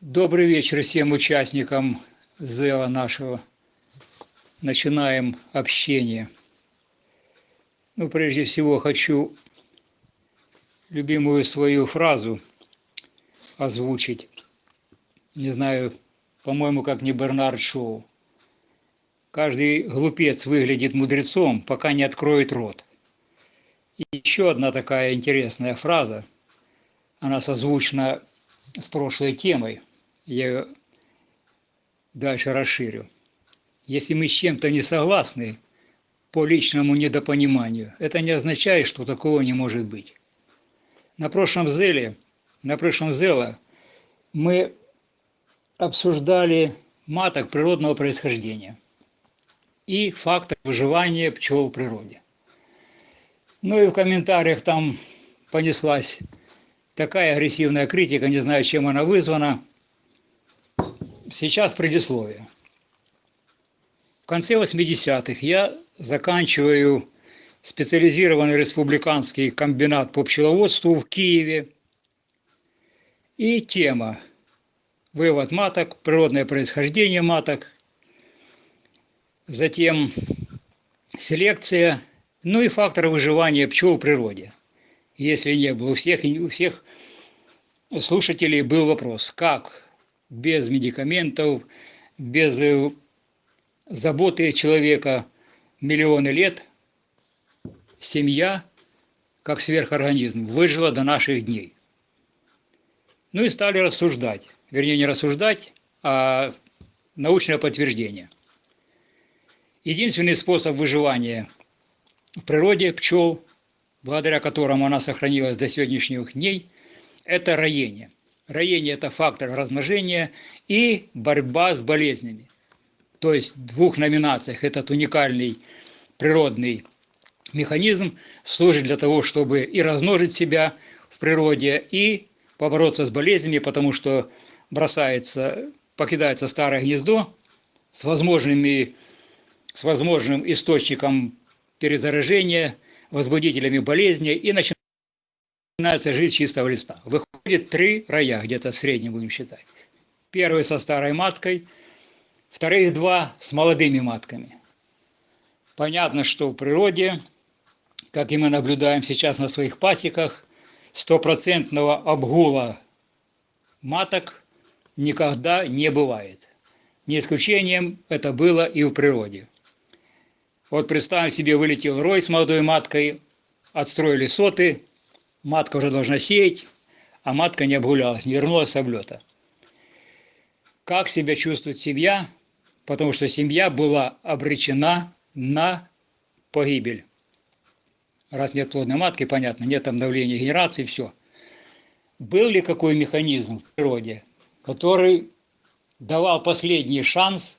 Добрый вечер всем участникам ЗЭЛа нашего. Начинаем общение. Ну, прежде всего, хочу любимую свою фразу озвучить. Не знаю, по-моему, как не Бернард Шоу. Каждый глупец выглядит мудрецом, пока не откроет рот. И еще одна такая интересная фраза, она созвучна с прошлой темой – я ее дальше расширю. Если мы с чем-то не согласны по личному недопониманию, это не означает, что такого не может быть. На прошлом зеле, на прошлом зеле мы обсуждали маток природного происхождения и фактор выживания пчел в природе. Ну и в комментариях там понеслась такая агрессивная критика, не знаю, чем она вызвана, Сейчас предисловие. В конце 80-х я заканчиваю специализированный республиканский комбинат по пчеловодству в Киеве. И тема «Вывод маток», «Природное происхождение маток», затем селекция, ну и факторы выживания пчел в природе. Если не было у всех, у всех слушателей был вопрос, как без медикаментов, без э, заботы человека миллионы лет семья, как сверхорганизм, выжила до наших дней. Ну и стали рассуждать, вернее не рассуждать, а научное подтверждение. Единственный способ выживания в природе пчел, благодаря которому она сохранилась до сегодняшних дней, это роение – Роение – это фактор размножения и борьба с болезнями. То есть в двух номинациях этот уникальный природный механизм служит для того, чтобы и размножить себя в природе, и побороться с болезнями, потому что бросается, покидается старое гнездо с, возможными, с возможным источником перезаражения, возбудителями болезни, и начинается жить чистого листа. Выходит три роя, где-то в среднем будем считать. Первый со старой маткой, вторые два с молодыми матками. Понятно, что в природе, как и мы наблюдаем сейчас на своих пасеках, стопроцентного обгула маток никогда не бывает. Не исключением это было и в природе. Вот представим себе, вылетел рой с молодой маткой, отстроили соты, матка уже должна сеять, а матка не обгулялась, не вернулась с облета. Как себя чувствует семья? Потому что семья была обречена на погибель. Раз нет плодной матки, понятно, нет обновления генерации, все. Был ли какой механизм в природе, который давал последний шанс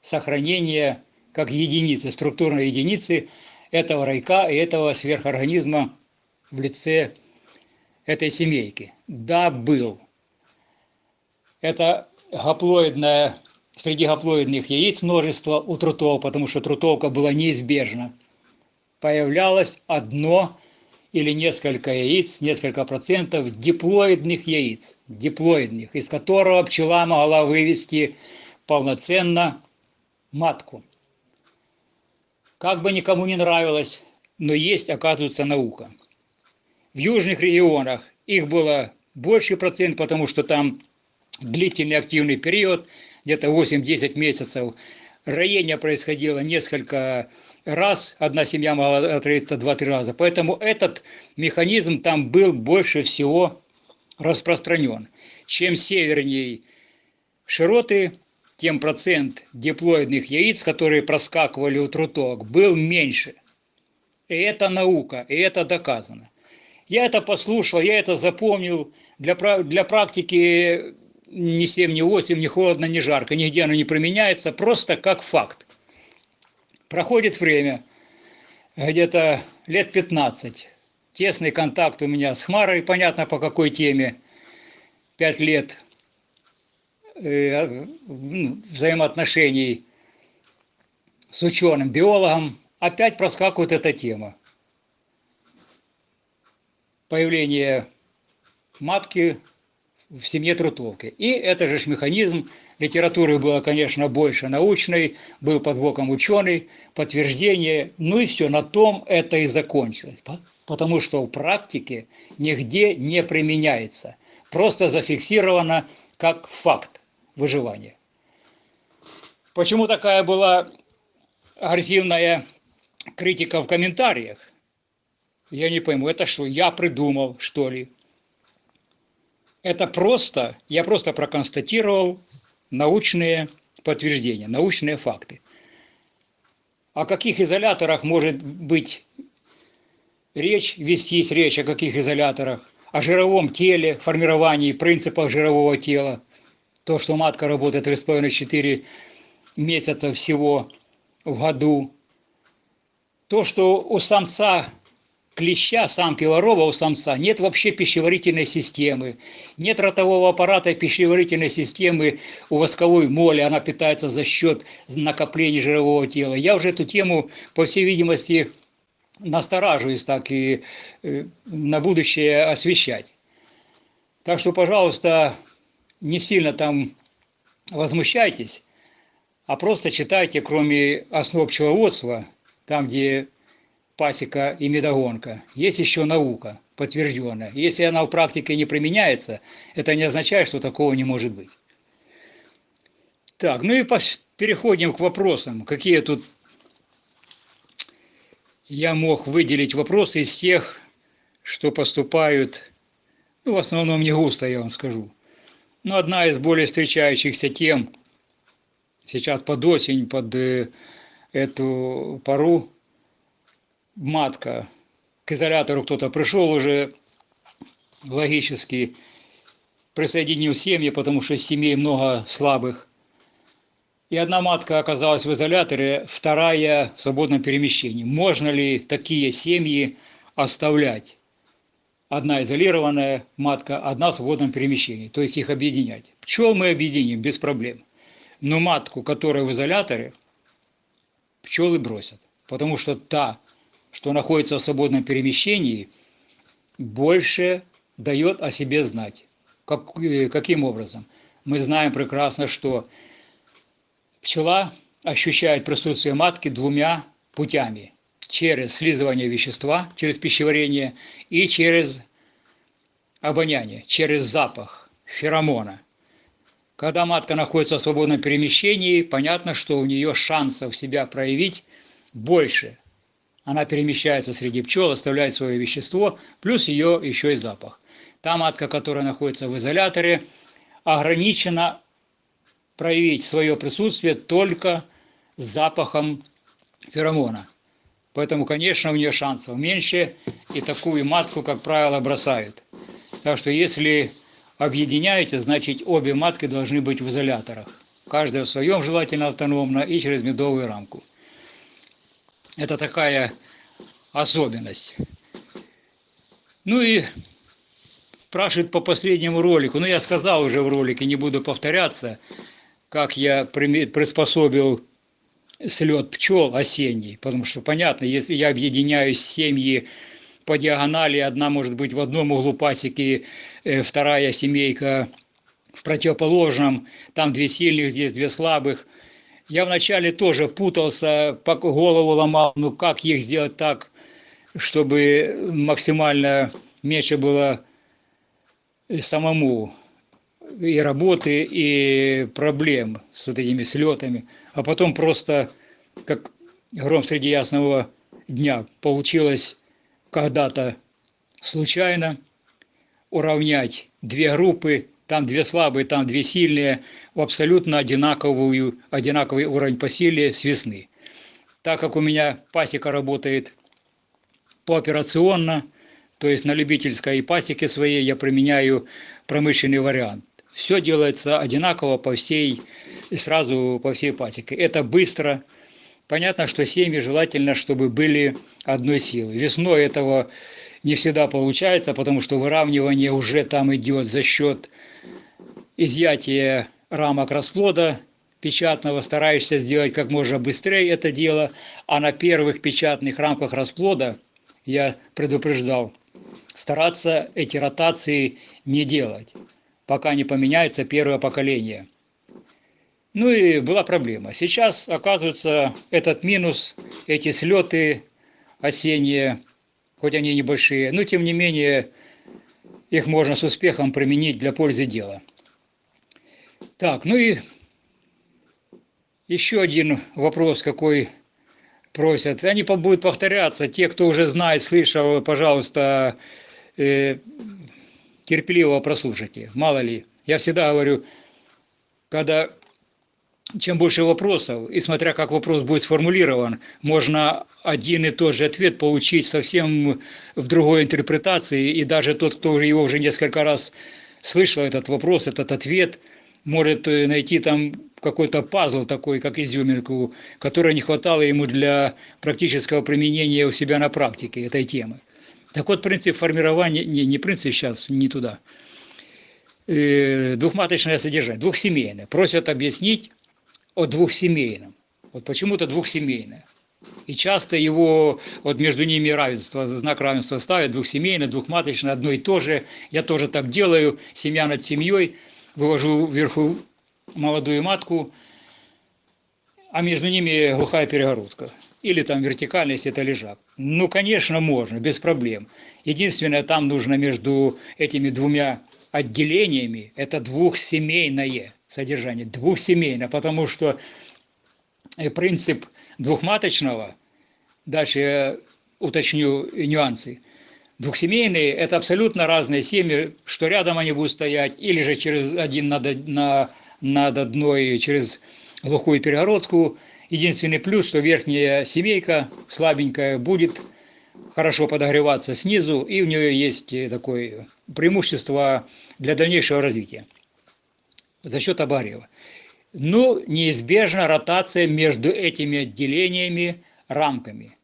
сохранения как единицы, структурной единицы этого райка и этого сверхорганизма в лице этой семейки. Да, был. Это гаплоидная, среди гаплоидных яиц множество у трутов, потому что трутовка была неизбежна. Появлялось одно или несколько яиц, несколько процентов диплоидных яиц, диплоидных, из которого пчела могла вывести полноценно матку. Как бы никому не нравилось, но есть, оказывается, наука – в южных регионах их было больше процент, потому что там длительный активный период, где-то 8-10 месяцев. Роение происходило несколько раз, одна семья могла отроиться 2-3 раза. Поэтому этот механизм там был больше всего распространен. Чем севернее широты, тем процент диплоидных яиц, которые проскакивали у труток, был меньше. И это наука, и это доказано. Я это послушал, я это запомнил. Для, для практики ни 7, ни 8, ни холодно, ни жарко, нигде оно не применяется, просто как факт. Проходит время, где-то лет 15. Тесный контакт у меня с Хмарой, понятно по какой теме. Пять лет э, ну, взаимоотношений с ученым, биологом, опять проскакивает эта тема. Появление матки в семье Трутовки. И это же механизм, литературы было, конечно, больше научной, был под боком ученый, подтверждение, ну и все, на том это и закончилось. Потому что в практике нигде не применяется. Просто зафиксировано как факт выживания. Почему такая была агрессивная критика в комментариях? Я не пойму, это что, я придумал, что ли? Это просто, я просто проконстатировал научные подтверждения, научные факты. О каких изоляторах может быть речь, вестись речь, о каких изоляторах? О жировом теле, формировании, принципах жирового тела. То, что матка работает 3,5-4 месяца всего в году. То, что у самца клеща, самки ворова у самца нет вообще пищеварительной системы, нет ротового аппарата пищеварительной системы у восковой моли, она питается за счет накопления жирового тела. Я уже эту тему, по всей видимости, настораживаюсь так и э, на будущее освещать. Так что, пожалуйста, не сильно там возмущайтесь, а просто читайте, кроме основ пчеловодства, там, где пасека и медогонка. Есть еще наука подтвержденная. Если она в практике не применяется, это не означает, что такого не может быть. Так, ну и переходим к вопросам. Какие тут я мог выделить вопросы из тех, что поступают, ну, в основном не густо, я вам скажу. Но одна из более встречающихся тем сейчас под осень, под э, эту пару, матка, к изолятору кто-то пришел уже, логически присоединил семьи, потому что семей много слабых. И одна матка оказалась в изоляторе, вторая в свободном перемещении. Можно ли такие семьи оставлять? Одна изолированная матка, одна в свободном перемещении, то есть их объединять. Пчел мы объединим без проблем. Но матку, которая в изоляторе, пчелы бросят, потому что та что находится в свободном перемещении, больше дает о себе знать. Как, э, каким образом? Мы знаем прекрасно, что пчела ощущает присутствие матки двумя путями. Через слизывание вещества, через пищеварение и через обоняние, через запах феромона. Когда матка находится в свободном перемещении, понятно, что у нее шансов себя проявить больше – она перемещается среди пчел, оставляет свое вещество, плюс ее еще и запах. Та матка, которая находится в изоляторе, ограничена проявить свое присутствие только с запахом феромона. Поэтому, конечно, у нее шансов меньше, и такую матку, как правило, бросают. Так что если объединяете, значит обе матки должны быть в изоляторах. Каждая в своем желательно автономно и через медовую рамку. Это такая особенность. Ну и спрашивают по последнему ролику. Ну, я сказал уже в ролике, не буду повторяться, как я приспособил слет пчел осенний. Потому что, понятно, если я объединяю семьи по диагонали, одна может быть в одном углу пасеки, э, вторая семейка в противоположном, там две сильных, здесь две слабых – я вначале тоже путался, голову ломал, ну как их сделать так, чтобы максимально меньше было самому и работы, и проблем с вот этими слетами. А потом просто, как гром среди ясного дня, получилось когда-то случайно уравнять две группы там две слабые, там две сильные, в абсолютно одинаковую, одинаковый уровень по силе с весны. Так как у меня пасека работает пооперационно, то есть на любительской пасеке своей я применяю промышленный вариант. Все делается одинаково по всей, сразу по всей пасеке. Это быстро. Понятно, что семьи желательно, чтобы были одной силы. Весной этого не всегда получается, потому что выравнивание уже там идет за счет изъятия рамок расплода печатного, стараешься сделать как можно быстрее это дело, а на первых печатных рамках расплода я предупреждал, стараться эти ротации не делать, пока не поменяется первое поколение. Ну и была проблема. Сейчас, оказывается, этот минус, эти слеты осенние, хоть они небольшие, но тем не менее их можно с успехом применить для пользы дела. Так, ну и еще один вопрос, какой просят. Они будут повторяться. Те, кто уже знает, слышал, пожалуйста, э, терпеливо прослушайте. Мало ли. Я всегда говорю, когда чем больше вопросов, и смотря как вопрос будет сформулирован, можно один и тот же ответ получить совсем в другой интерпретации, и даже тот, кто его уже несколько раз слышал, этот вопрос, этот ответ, может э, найти там какой-то пазл такой, как изюминку, которой не хватало ему для практического применения у себя на практике этой темы. Так вот, принцип формирования, не, не принцип сейчас, не туда, э, двухматочное содержание, двухсемейное. Просят объяснить о двухсемейном. Вот почему-то двухсемейное. И часто его, вот между ними равенство, знак равенства ставят, двухсемейное, двухматочное, одно и то же. Я тоже так делаю, семья над семьей, вывожу вверху молодую матку, а между ними глухая перегородка. Или там вертикально, если это лежак. Ну, конечно, можно, без проблем. Единственное, там нужно между этими двумя отделениями, это двухсемейное содержание, двухсемейное, потому что э, принцип двухматочного, дальше я уточню нюансы, двухсемейные – это абсолютно разные семьи, что рядом они будут стоять, или же через один над, на, над одной, через глухую перегородку. Единственный плюс, что верхняя семейка слабенькая будет хорошо подогреваться снизу, и у нее есть такое преимущество для дальнейшего развития за счет обогрева. Но неизбежна ротация между этими отделениями рамками.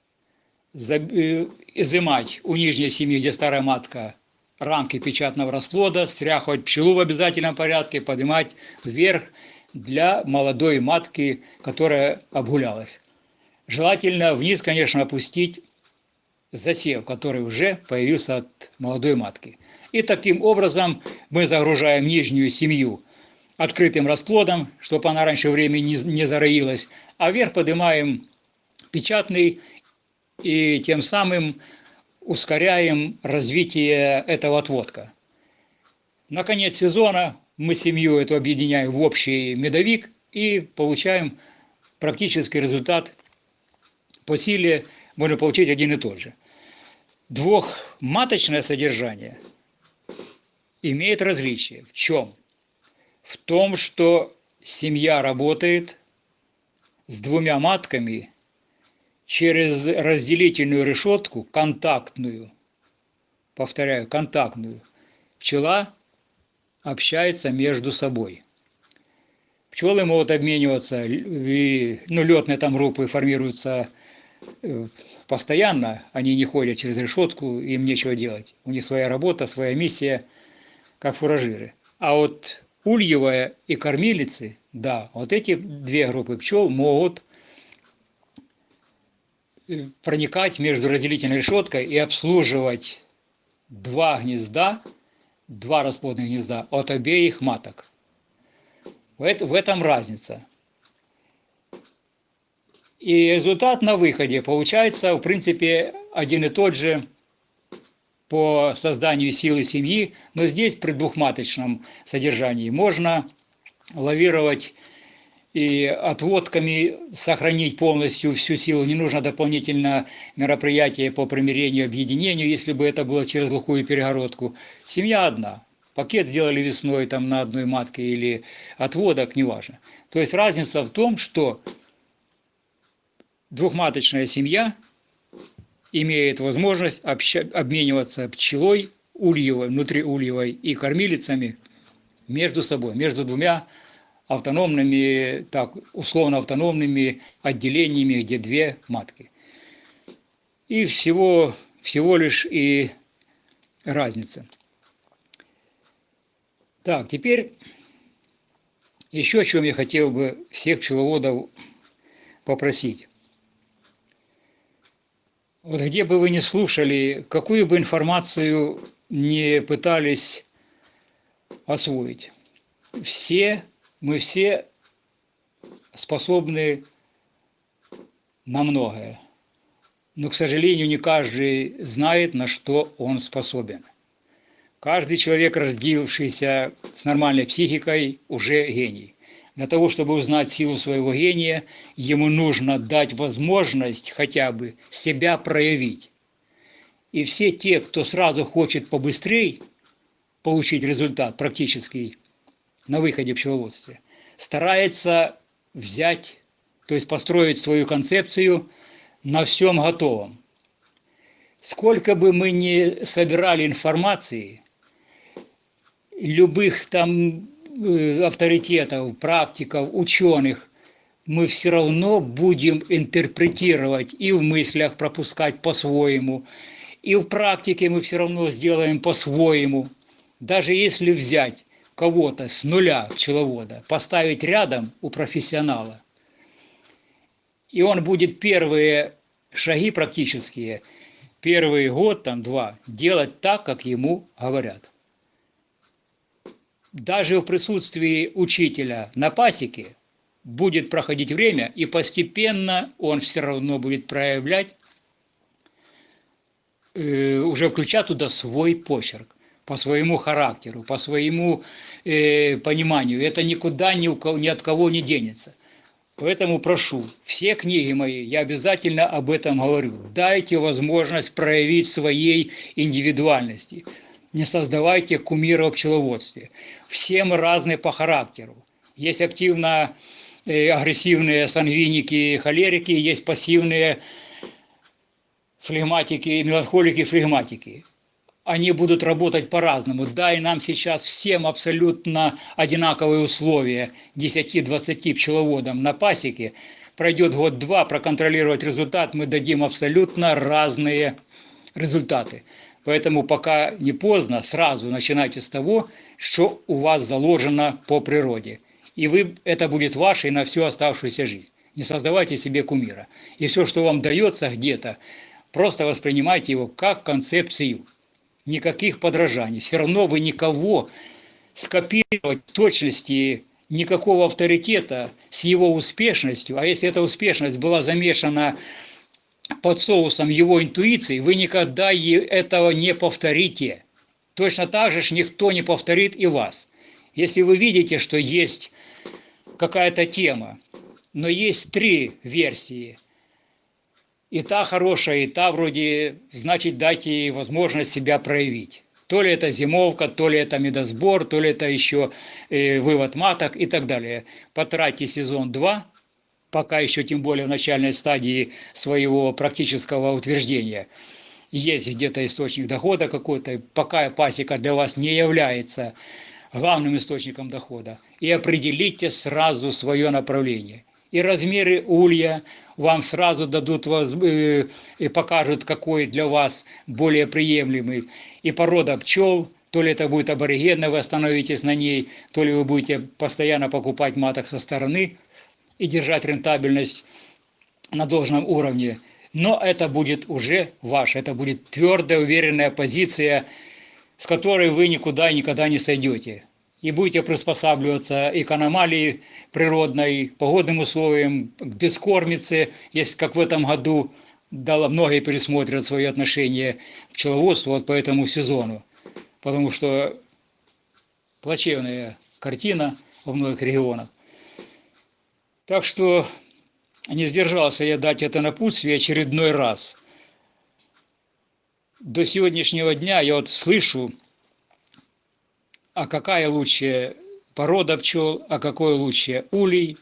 Э, изымать у нижней семьи, где старая матка, рамки печатного расплода, стряхивать пчелу в обязательном порядке, поднимать вверх для молодой матки, которая обгулялась. Желательно вниз, конечно, опустить засев, который уже появился от молодой матки. И таким образом мы загружаем нижнюю семью открытым расплодом, чтобы она раньше времени не, не зароилась, а вверх поднимаем печатный и тем самым ускоряем развитие этого отводка. На конец сезона мы семью эту объединяем в общий медовик и получаем практический результат по силе можно получить один и тот же. Двухматочное содержание имеет различие. В чем? В том, что семья работает с двумя матками через разделительную решетку, контактную, повторяю, контактную, пчела общается между собой. Пчелы могут обмениваться, и, ну, летные там группы формируются э, постоянно, они не ходят через решетку, им нечего делать. У них своя работа, своя миссия, как фуражиры. А вот ульевая и кормилицы, да, вот эти две группы пчел могут проникать между разделительной решеткой и обслуживать два гнезда два расплодных гнезда от обеих маток. В этом разница. И результат на выходе получается, в принципе, один и тот же по созданию силы семьи, но здесь при двухматочном содержании можно лавировать и отводками сохранить полностью всю силу. Не нужно дополнительно мероприятие по примирению, объединению, если бы это было через глухую перегородку. Семья одна. Пакет сделали весной там на одной матке или отводок, неважно. То есть разница в том, что двухматочная семья имеет возможность обща- обмениваться пчелой, ульевой, внутриульевой и кормилицами между собой, между двумя автономными, так, условно автономными отделениями, где две матки. И всего, всего лишь и разница. Так, теперь Еще о чем я хотел бы всех пчеловодов попросить. Вот где бы вы ни слушали, какую бы информацию не пытались освоить, все, мы все способны на многое. Но, к сожалению, не каждый знает, на что он способен. Каждый человек, родившийся с нормальной психикой, уже гений. Для того, чтобы узнать силу своего гения, ему нужно дать возможность хотя бы себя проявить. И все те, кто сразу хочет побыстрее получить результат практический на выходе в пчеловодстве, старается взять, то есть построить свою концепцию на всем готовом. Сколько бы мы ни собирали информации, любых там э, авторитетов, практиков, ученых, мы все равно будем интерпретировать и в мыслях пропускать по-своему, и в практике мы все равно сделаем по-своему. Даже если взять кого-то с нуля пчеловода, поставить рядом у профессионала, и он будет первые шаги практические, первый год, там два, делать так, как ему говорят. Даже в присутствии учителя на пасеке будет проходить время, и постепенно он все равно будет проявлять, э, уже включать туда свой почерк по своему характеру, по своему э, пониманию. Это никуда ни, у кого, ни от кого не денется. Поэтому прошу, все книги мои, я обязательно об этом говорю. Дайте возможность проявить своей индивидуальности. Не создавайте кумира в пчеловодстве. Все мы разные по характеру. Есть активно э, агрессивные сангвиники, холерики, есть пассивные флегматики, меланхолики, флегматики они будут работать по-разному. Дай нам сейчас всем абсолютно одинаковые условия 10-20 пчеловодам на пасеке. Пройдет год-два, проконтролировать результат, мы дадим абсолютно разные результаты. Поэтому пока не поздно, сразу начинайте с того, что у вас заложено по природе. И вы, это будет вашей на всю оставшуюся жизнь. Не создавайте себе кумира. И все, что вам дается где-то, просто воспринимайте его как концепцию никаких подражаний. Все равно вы никого скопировать в точности никакого авторитета с его успешностью, а если эта успешность была замешана под соусом его интуиции, вы никогда этого не повторите. Точно так же никто не повторит и вас. Если вы видите, что есть какая-то тема, но есть три версии – и та хорошая, и та вроде, значит, дайте ей возможность себя проявить. То ли это зимовка, то ли это медосбор, то ли это еще э, вывод маток и так далее. Потратьте сезон 2, пока еще тем более в начальной стадии своего практического утверждения. Есть где-то источник дохода какой-то, пока пасека для вас не является главным источником дохода. И определите сразу свое направление – и размеры улья вам сразу дадут э, и покажут, какой для вас более приемлемый. И порода пчел, то ли это будет аборигенная, вы остановитесь на ней, то ли вы будете постоянно покупать маток со стороны и держать рентабельность на должном уровне. Но это будет уже ваше, это будет твердая, уверенная позиция, с которой вы никуда никогда не сойдете и будете приспосабливаться и к аномалии природной, к погодным условиям, к бескормице, если как в этом году дало многие пересмотрят свои отношения к пчеловодству вот по этому сезону, потому что плачевная картина во многих регионах. Так что не сдержался я дать это напутствие очередной раз. До сегодняшнего дня я вот слышу а какая лучшая порода пчел, а какой лучше улей.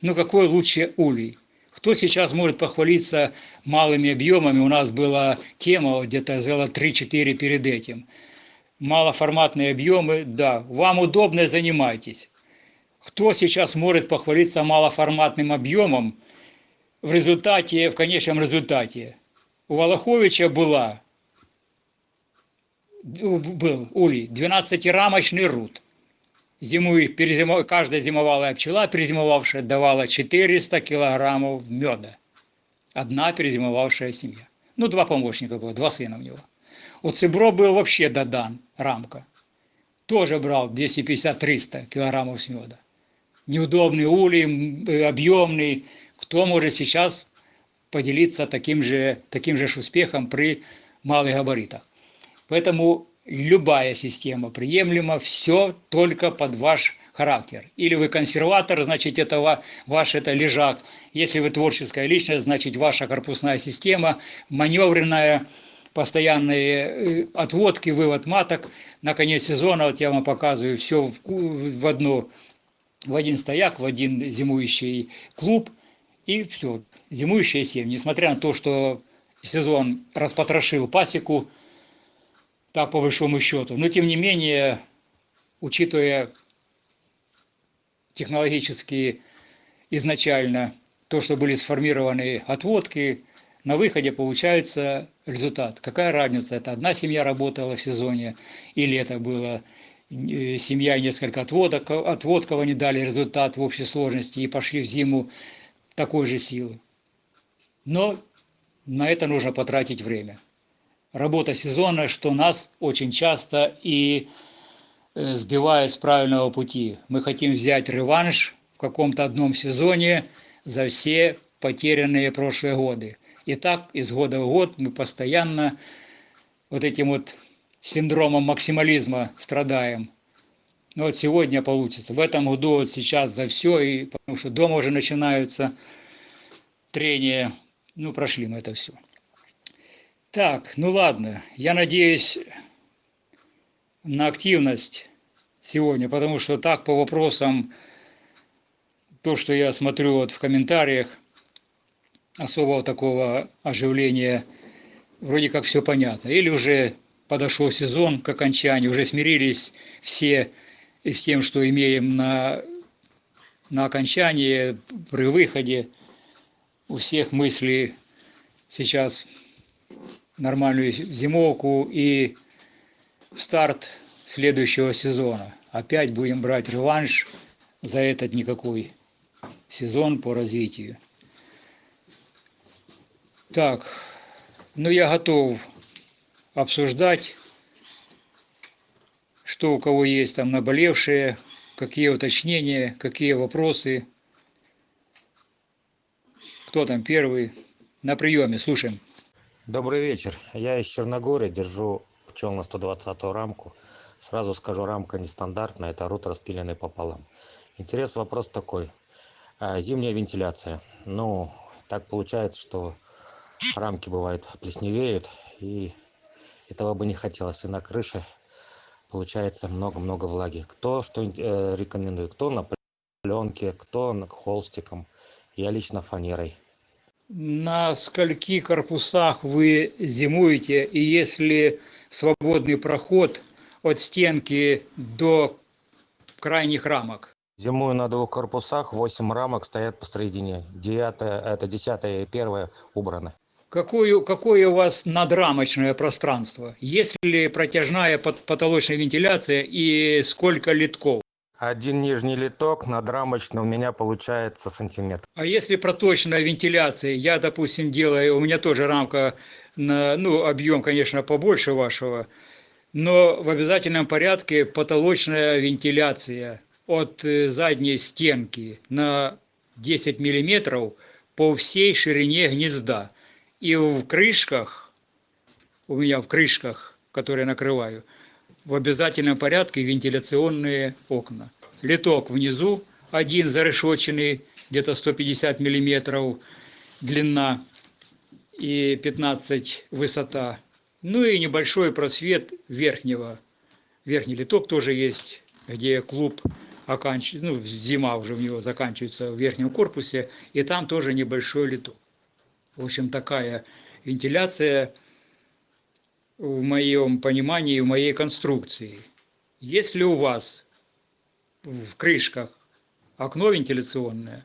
Ну, какой лучше улей? Кто сейчас может похвалиться малыми объемами? У нас была тема где-то зела 3-4 перед этим. Малоформатные объемы, да, вам удобно, занимайтесь. Кто сейчас может похвалиться малоформатным объемом в результате, в конечном результате? У Волоховича была был улей, 12-рамочный рут. зимуй, перезимов... каждая зимовалая пчела, перезимовавшая, давала 400 килограммов меда. Одна перезимовавшая семья. Ну, два помощника было, два сына у него. У Цибро был вообще додан, рамка. Тоже брал 250-300 килограммов меда. Неудобный улей, э, объемный. Кто может сейчас поделиться таким же, таким же успехом при малых габаритах? Поэтому любая система приемлема, все только под ваш характер. Или вы консерватор, значит, это ваш это лежак. Если вы творческая личность, значит, ваша корпусная система, маневренная, постоянные э, отводки, вывод маток. На конец сезона, вот я вам показываю, все в, одно, в один стояк, в один зимующий клуб, и все, зимующая семья. Несмотря на то, что сезон распотрошил пасеку, так по большому счету. Но тем не менее, учитывая технологически изначально то, что были сформированы отводки, на выходе получается результат. Какая разница, это одна семья работала в сезоне, или это была э, семья и несколько отводок, отводков они дали результат в общей сложности и пошли в зиму такой же силы. Но на это нужно потратить время работа сезона, что нас очень часто и э, сбивает с правильного пути. Мы хотим взять реванш в каком-то одном сезоне за все потерянные прошлые годы. И так из года в год мы постоянно вот этим вот синдромом максимализма страдаем. Но вот сегодня получится. В этом году вот сейчас за все, и потому что дома уже начинаются трения. Ну, прошли мы это все. Так, ну ладно, я надеюсь на активность сегодня, потому что так по вопросам, то, что я смотрю вот в комментариях, особого такого оживления, вроде как все понятно. Или уже подошел сезон к окончанию, уже смирились все с тем, что имеем на, на окончании, при выходе. У всех мысли сейчас нормальную зимовку и старт следующего сезона. Опять будем брать реванш за этот никакой сезон по развитию. Так, ну я готов обсуждать, что у кого есть там наболевшие, какие уточнения, какие вопросы. Кто там первый? На приеме, слушаем. Добрый вечер. Я из Черногории, держу пчел на 120 рамку. Сразу скажу, рамка нестандартная, это рут распиленный пополам. Интерес вопрос такой. А, зимняя вентиляция. Ну, так получается, что рамки бывают плесневеют, и этого бы не хотелось. И на крыше получается много-много влаги. Кто что э, рекомендует? Кто на пленке, кто на холстиком. Я лично фанерой на скольки корпусах вы зимуете, и если свободный проход от стенки до крайних рамок? Зимую на двух корпусах, восемь рамок стоят посередине. Девятая, это десятая и первая убраны. Какое, какое у вас надрамочное пространство? Есть ли протяжная потолочная вентиляция и сколько литков? Один нижний литок над рамочным у меня получается сантиметр. А если проточная вентиляция, я, допустим, делаю, у меня тоже рамка, на, ну, объем, конечно, побольше вашего, но в обязательном порядке потолочная вентиляция от э, задней стенки на 10 миллиметров по всей ширине гнезда. И в крышках, у меня в крышках, которые накрываю, в обязательном порядке вентиляционные окна. Литок внизу, один зарешоченный, где-то 150 миллиметров длина и 15 высота. Ну и небольшой просвет верхнего. Верхний литок тоже есть, где клуб оканчивается, ну, зима уже в него заканчивается в верхнем корпусе, и там тоже небольшой литок. В общем, такая вентиляция в моем понимании, в моей конструкции. Если у вас в крышках окно вентиляционное,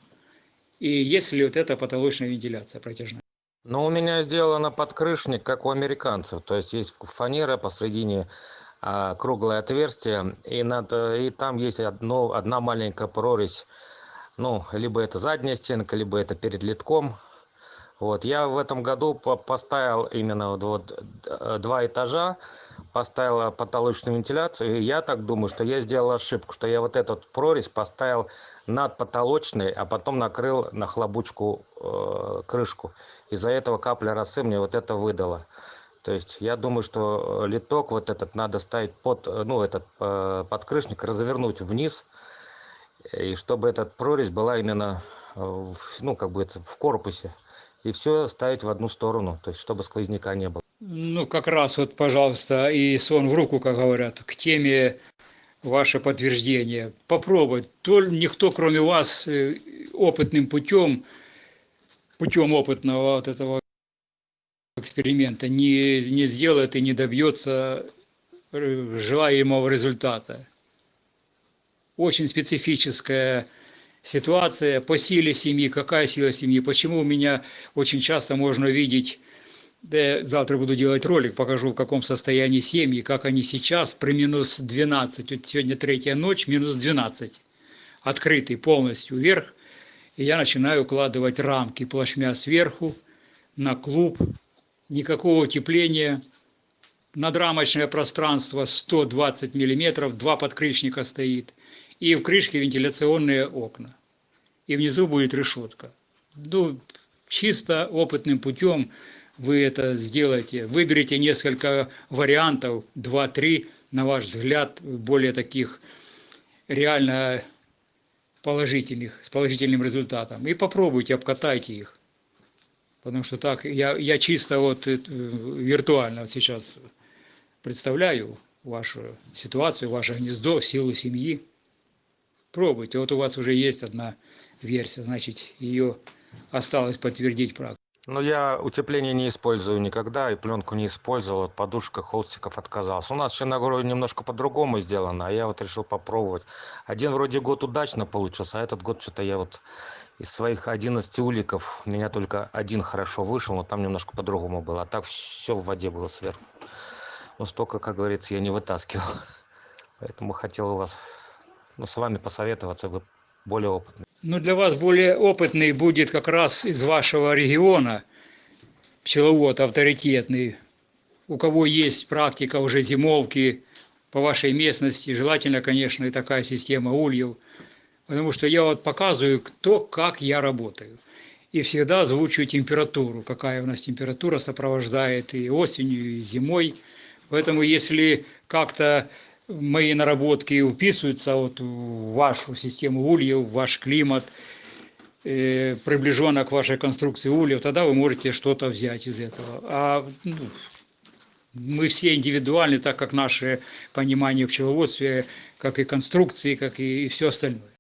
и если вот эта потолочная вентиляция протяжная. Ну, у меня сделано подкрышник, как у американцев. То есть есть фанера посредине а, круглое отверстие, и, над, и там есть одно, одна маленькая прорезь. Ну, либо это задняя стенка, либо это перед литком. Вот, я в этом году по- поставил именно вот, д- два этажа, поставил потолочную вентиляцию, и я так думаю, что я сделал ошибку, что я вот этот прорезь поставил над потолочной, а потом накрыл на хлобучку э, крышку. Из-за этого капля росы мне вот это выдала. То есть я думаю, что э, литок вот этот надо ставить под, э, ну, этот э, подкрышник, развернуть вниз, и чтобы этот прорезь была именно, э, в, ну, как бы это, в корпусе. И все ставить в одну сторону, то есть чтобы сквозняка не было. Ну, как раз вот, пожалуйста, и сон в руку, как говорят, к теме ваше подтверждение. Попробуй. То никто, кроме вас, э, опытным путем, путем опытного вот этого эксперимента не, не сделает и не добьется э, желаемого результата. Очень специфическая ситуация по силе семьи, какая сила семьи, почему у меня очень часто можно видеть, да завтра буду делать ролик, покажу в каком состоянии семьи, как они сейчас при минус 12, вот сегодня третья ночь, минус 12, открытый полностью вверх, и я начинаю укладывать рамки плашмя сверху на клуб, никакого утепления, надрамочное пространство 120 миллиметров, два подкрышника стоит, и в крышке вентиляционные окна. И внизу будет решетка. Ну, чисто опытным путем вы это сделаете. Выберите несколько вариантов, 2-3, на ваш взгляд, более таких реально положительных, с положительным результатом. И попробуйте, обкатайте их. Потому что так, я, я чисто вот э, виртуально вот сейчас представляю вашу ситуацию, ваше гнездо, силу семьи. Пробуйте. Вот у вас уже есть одна версия, значит, ее осталось подтвердить практику. Но я утепление не использую никогда, и пленку не использовал, от подушка холстиков отказался. У нас в Черногории немножко по-другому сделано, а я вот решил попробовать. Один вроде год удачно получился, а этот год что-то я вот из своих 11 уликов, у меня только один хорошо вышел, но там немножко по-другому было, а так все в воде было сверху. Но столько, как говорится, я не вытаскивал. Поэтому хотел у вас, ну, с вами посоветоваться, вы более опытный. Ну, для вас более опытный будет как раз из вашего региона, пчеловод авторитетный, у кого есть практика уже зимовки по вашей местности, желательно, конечно, и такая система ульев, потому что я вот показываю, кто, как я работаю. И всегда озвучиваю температуру, какая у нас температура сопровождает и осенью, и зимой. Поэтому если как-то мои наработки вписываются вот в вашу систему ульев, в ваш климат, э, приближенно к вашей конструкции ульев, тогда вы можете что-то взять из этого. А ну, мы все индивидуальны, так как наше понимание в пчеловодстве, как и конструкции, как и, и все остальное.